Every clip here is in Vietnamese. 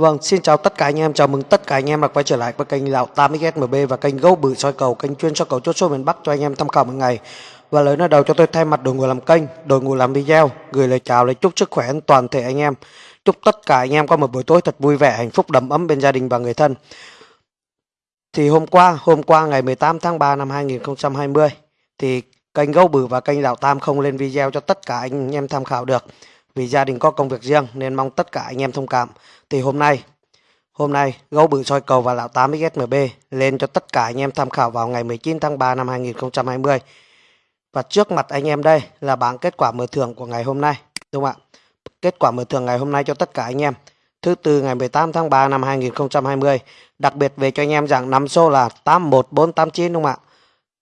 Vâng, xin chào tất cả anh em, chào mừng tất cả anh em đã quay trở lại với kênh Lão 80XMB và kênh Gấu Bự soi cầu, kênh chuyên soi cầu chốt số miền Bắc cho anh em tham khảo mỗi ngày. Và lời nói đầu cho tôi thay mặt đội ngũ làm kênh, đội ngũ làm video, gửi lời chào lời chúc sức khỏe đến toàn thể anh em. Chúc tất cả anh em có một buổi tối thật vui vẻ, hạnh phúc đầm ấm bên gia đình và người thân. Thì hôm qua, hôm qua ngày 18 tháng 3 năm 2020 thì kênh Gấu Bự và kênh Lão Tam không lên video cho tất cả anh em tham khảo được vì gia đình có công việc riêng nên mong tất cả anh em thông cảm. Thì hôm nay, hôm nay gấu bự soi cầu và lão 8 XMB lên cho tất cả anh em tham khảo vào ngày 19 tháng 3 năm 2020. Và trước mặt anh em đây là bảng kết quả mở thưởng của ngày hôm nay, đúng không ạ? Kết quả mở thưởng ngày hôm nay cho tất cả anh em. Thứ tư ngày 18 tháng 3 năm 2020. Đặc biệt về cho anh em rằng năm số là 81489 đúng không ạ?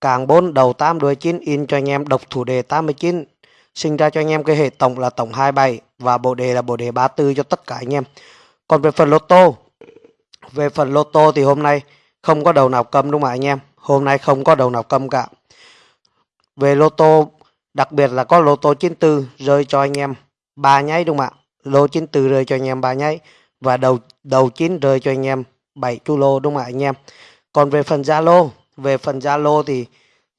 Càng 4 đầu 8 đuôi 9 in cho anh em độc thủ đề 89 sinh ra cho anh em cái hệ tổng là tổng 27 và bộ đề là bộ đề 34 cho tất cả anh em. Còn về phần lô tô, về phần lô tô thì hôm nay không có đầu nào cầm đúng không ạ anh em? Hôm nay không có đầu nào cầm cả. Về lô tô, đặc biệt là có lô tô 94 rơi cho anh em ba nháy đúng không ạ? Lô 94 rơi cho anh em ba nháy và đầu đầu 9 rơi cho anh em 7 chu lô đúng không ạ anh em? Còn về phần Zalo, về phần Zalo thì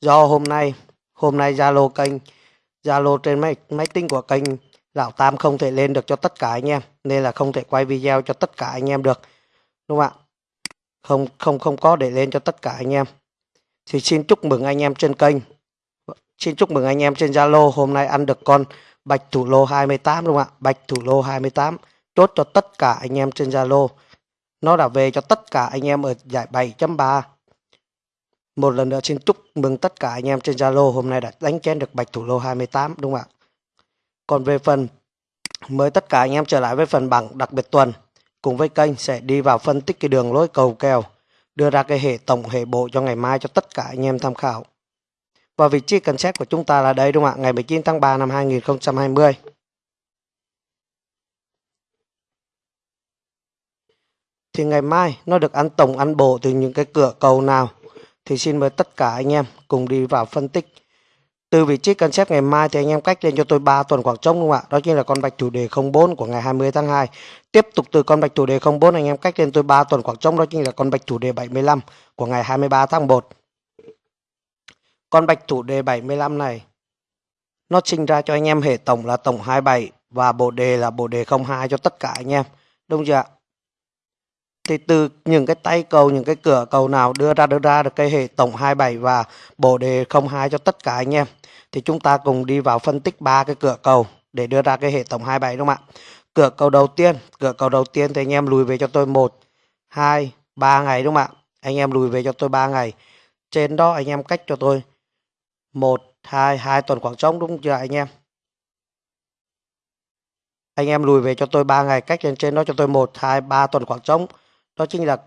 do hôm nay hôm nay Zalo kênh Zalo trên máy máy tính của kênh Lão Tam không thể lên được cho tất cả anh em, nên là không thể quay video cho tất cả anh em được. Đúng không ạ? Không không không có để lên cho tất cả anh em. Thì xin chúc mừng anh em trên kênh. Xin chúc mừng anh em trên Zalo hôm nay ăn được con Bạch Thủ Lô 28 đúng không ạ? Bạch Thủ Lô 28 chốt cho tất cả anh em trên Zalo. Nó đã về cho tất cả anh em ở giải 7.3 một lần nữa xin chúc mừng tất cả anh em trên Zalo hôm nay đã đánh chén được bạch thủ lô 28 đúng không ạ? Còn về phần, mời tất cả anh em trở lại với phần bảng đặc biệt tuần cùng với kênh sẽ đi vào phân tích cái đường lối cầu kèo, đưa ra cái hệ tổng, hệ bộ cho ngày mai cho tất cả anh em tham khảo. Và vị trí cần xét của chúng ta là đây, đúng không ạ? Ngày 19 tháng 3 năm 2020. Thì ngày mai nó được ăn tổng, ăn bộ từ những cái cửa cầu nào thì xin mời tất cả anh em cùng đi vào phân tích. Từ vị trí cân xếp ngày mai thì anh em cách lên cho tôi 3 tuần khoảng trống đúng không ạ? Đó chính là con bạch chủ đề 04 của ngày 20 tháng 2. Tiếp tục từ con bạch chủ đề 04 anh em cách lên tôi 3 tuần khoảng trống, đó chính là con bạch chủ đề 75 của ngày 23 tháng 1. Con bạch chủ đề 75 này, nó sinh ra cho anh em hệ tổng là tổng 27 và bộ đề là bộ đề 02 cho tất cả anh em. Đúng chưa ạ? Thì từ những cái tay cầu, những cái cửa cầu nào đưa ra đưa ra được cái hệ tổng 27 và bộ đề 02 cho tất cả anh em, thì chúng ta cùng đi vào phân tích ba cái cửa cầu để đưa ra cái hệ tổng 27 đúng không ạ? Cửa cầu đầu tiên, cửa cầu đầu tiên thì anh em lùi về cho tôi một, hai, ba ngày đúng không ạ? Anh em lùi về cho tôi 3 ngày. Trên đó anh em cách cho tôi một, hai hai tuần khoảng trống đúng chưa anh em? Anh em lùi về cho tôi 3 ngày, cách lên trên đó cho tôi một, hai, ba tuần khoảng trống đó chính là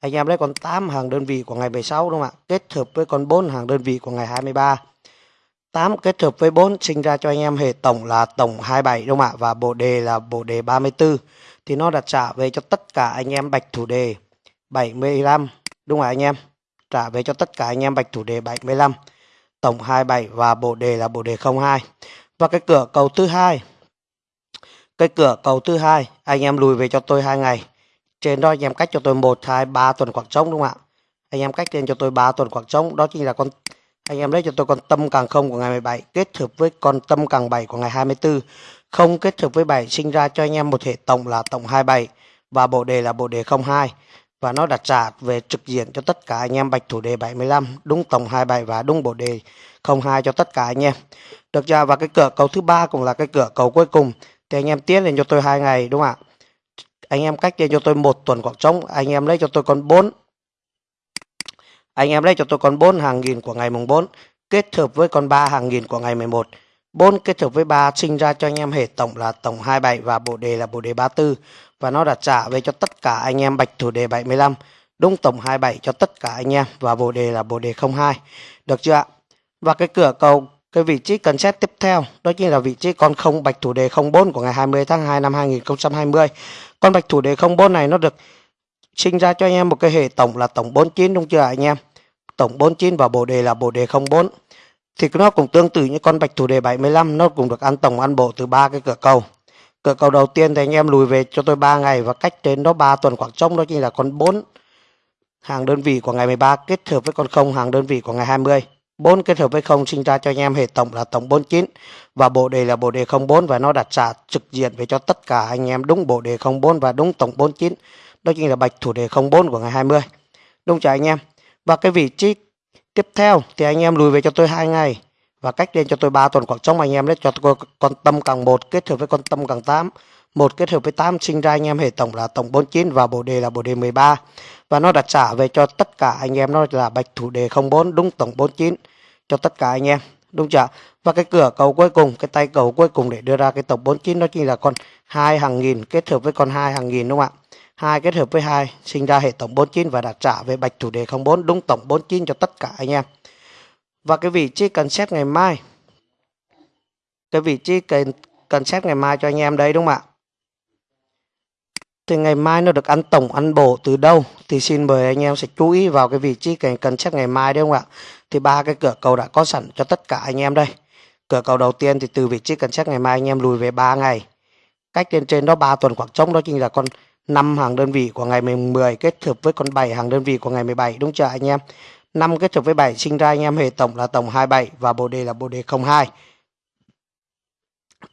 anh em lấy con 8 hàng đơn vị của ngày 16 đúng không ạ? Kết hợp với con 4 hàng đơn vị của ngày 23. 8 kết hợp với 4 sinh ra cho anh em hệ tổng là tổng 27 đúng không ạ? Và bộ đề là bộ đề 34. Thì nó đặt trả về cho tất cả anh em bạch thủ đề 75 đúng không ạ anh em? Trả về cho tất cả anh em bạch thủ đề 75. Tổng 27 và bộ đề là bộ đề 02. Và cái cửa cầu thứ hai, cái cửa cầu thứ hai anh em lùi về cho tôi hai ngày trên đó anh em cách cho tôi 1, 2, 3 tuần khoảng trống đúng không ạ? Anh em cách lên cho tôi 3 tuần khoảng trống. Đó chính là con anh em lấy cho tôi con tâm càng không của ngày 17 kết hợp với con tâm càng 7 của ngày 24. Không kết hợp với 7 sinh ra cho anh em một hệ tổng là tổng 27 và bộ đề là bộ đề 02 và nó đặt trả về trực diện cho tất cả anh em bạch thủ đề 75 đúng tổng 27 và đúng bộ đề 02 cho tất cả anh em. Được chưa? Và cái cửa cầu thứ ba cũng là cái cửa cầu cuối cùng thì anh em tiến lên cho tôi hai ngày đúng không ạ? Anh em cách cho tôi một tuần khoảng trống. Anh em lấy cho tôi con 4 anh em lấy cho tôi con 4 hàng nghìn của ngày mùng 4 kết hợp với con 3 hàng nghìn của ngày 11 4 kết hợp với 3 sinh ra cho anh em hệ tổng là tổng 27 và bộ đề là bộ đề 34 và nó đã trả về cho tất cả anh em bạch thủ đề 75 đúng tổng 27 cho tất cả anh em và bộ đề là bộ đề 02 được chưa ạ? Và cái cửa cầu, cái vị trí cần xét tiếp theo, đó chính là vị trí con không bạch thủ đề 04 của ngày 20 tháng 2 năm 2020 con bạch thủ đề 04 này nó được sinh ra cho anh em một cái hệ tổng là tổng 49 đúng chưa anh em? Tổng 49 và bộ đề là bộ đề 04. Thì nó cũng tương tự như con bạch thủ đề 75 nó cũng được ăn tổng, ăn bộ từ ba cái cửa cầu. cửa cầu đầu tiên thì anh em lùi về cho tôi 3 ngày và cách đến đó 3 tuần khoảng trống, đó chính là con 4 hàng đơn vị của ngày 13 kết hợp với con 0 hàng đơn vị của ngày 20. 4 kết hợp với 0 sinh ra cho anh em hệ tổng là tổng 49 và bộ đề là bộ đề 04 và nó đặt trả trực diện về cho tất cả anh em đúng bộ đề 04 và đúng tổng 49. Đó chính là bạch thủ đề 04 của ngày 20. Đúng chưa anh em? Và cái vị trí tiếp theo thì anh em lùi về cho tôi hai ngày và cách lên cho tôi 3 tuần khoảng trống anh em đấy, cho tôi con tâm càng 1 kết hợp với con tâm càng 8 một kết hợp với 8 sinh ra anh em hệ tổng là tổng 49 và bộ đề là bộ đề 13 và nó đặt trả về cho tất cả anh em, nó là bạch thủ đề 04 đúng tổng 49 cho tất cả anh em, đúng chưa và cái cửa cầu cuối cùng, cái tay cầu cuối cùng để đưa ra cái tổng 49 đó chính là con hai hàng nghìn, kết hợp với con hai hàng nghìn, đúng không ạ? Hai kết hợp với hai, sinh ra hệ tổng 49 và đặt trả về bạch thủ đề 04 đúng tổng 49 cho tất cả anh em. Và cái vị trí cần xét ngày mai, cái vị trí cần cần xét ngày mai cho anh em đây, đúng không ạ? Thì ngày mai nó được ăn tổng, ăn bổ từ đâu? Thì xin mời anh em sẽ chú ý vào cái vị trí cần cần xét ngày mai đấy không ạ? Thì ba cái cửa cầu đã có sẵn cho tất cả anh em đây. Cửa cầu đầu tiên thì từ vị trí cần xét ngày mai anh em lùi về 3 ngày. Cách lên trên đó 3 tuần khoảng trống, đó chính là con 5 hàng đơn vị của ngày 10 kết hợp với con 7 hàng đơn vị của ngày 17 đúng chưa anh em? 5 kết hợp với 7 sinh ra anh em hệ tổng là tổng 27 và bộ đề là bộ đề 02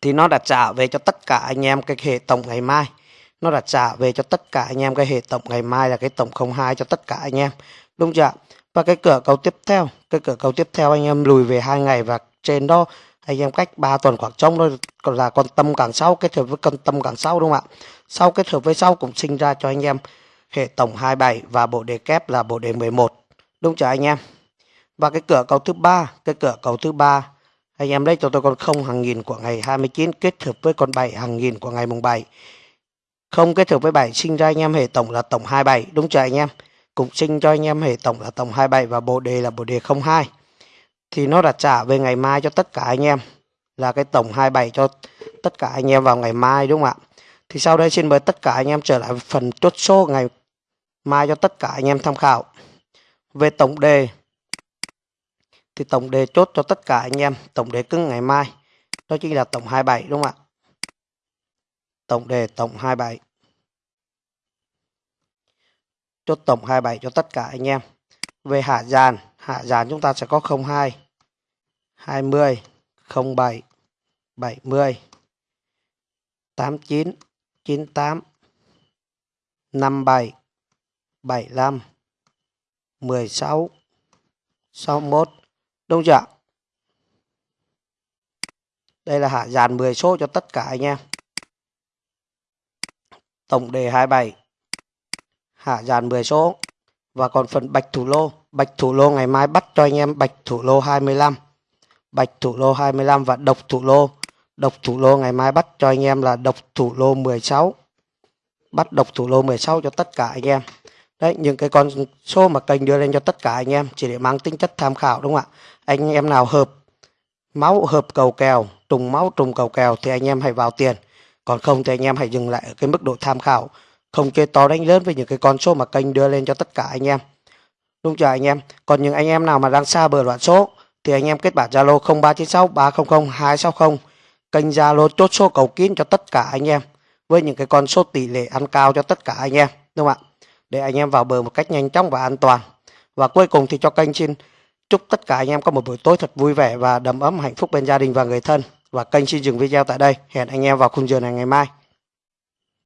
thì nó đã trả về cho tất cả anh em cái hệ tổng ngày mai nó đặt trả về cho tất cả anh em, cái hệ tổng ngày mai là cái tổng 02 cho tất cả anh em. Đúng chưa và cái cửa cầu tiếp theo, cái cửa cầu tiếp theo anh em lùi về hai ngày và trên đó anh em cách 3 tuần khoảng trống thôi, còn là con tâm càng sau, kết hợp với con tâm càng sau đúng không ạ? Sau kết hợp với sau cũng sinh ra cho anh em hệ tổng 27 và bộ đề kép là bộ đề 11 đúng chưa anh em? Và cái cửa cầu thứ ba, cái cửa cầu thứ ba, anh em lấy cho tôi con không hàng nghìn của ngày 29 kết hợp với con 7 hàng nghìn của ngày mùng 7 không kết hợp với 7 sinh ra anh em hệ tổng là tổng 27 đúng chưa anh em? Cũng sinh cho anh em hệ tổng là tổng 27 và bộ đề là bộ đề 02 thì nó đặt trả về ngày mai cho tất cả anh em, là cái tổng 27 cho tất cả anh em vào ngày mai, đúng không ạ? Thì sau đây xin mời tất cả anh em trở lại phần chốt số ngày mai cho tất cả anh em tham khảo. Về tổng đề, thì tổng đề chốt cho tất cả anh em, tổng đề cứng ngày mai, đó chính là tổng 27 đúng không ạ? Tổng đề tổng 27 chốt tổng 27 cho tất cả anh em. Về hạ dàn hạ dàn chúng ta sẽ có 02 20 07 70 89 98 57 75 16 61 đúng chưa đây là hạ dàn 10 số cho tất cả anh em tổng đề 27 hạ dàn 10 số. Và còn phần bạch thủ lô. Bạch thủ lô ngày mai bắt cho anh em bạch thủ lô 25 bạch thủ lô 25 và độc thủ lô. Độc thủ lô ngày mai bắt cho anh em là độc thủ lô 16 bắt độc thủ lô 16 cho tất cả anh em. Đấy, những cái con số mà kênh đưa lên cho tất cả anh em, chỉ để mang tính chất tham khảo, đúng không ạ? Anh em nào hợp máu, hợp cầu kèo, trùng máu, trùng cầu kèo thì anh em hãy vào tiền còn không thì anh em hãy dừng lại ở cái mức độ tham khảo. Không chơi to đánh lớn với những cái con số mà kênh đưa lên cho tất cả anh em. Đúng chưa anh em? Còn những anh em nào mà đang xa bờ loạn số, thì anh em kết bạn zalo 0396 300 260 kênh zalo chốt số cầu kín cho tất cả anh em, với những cái con số tỷ lệ ăn cao cho tất cả anh em, đúng không ạ? Để anh em vào bờ một cách nhanh chóng và an toàn. Và cuối cùng thì cho kênh xin chúc tất cả anh em có một buổi tối thật vui vẻ và đầm ấm hạnh phúc bên gia đình và người thân và kênh xin dừng video tại đây. Hẹn anh em vào khung giờ này ngày mai.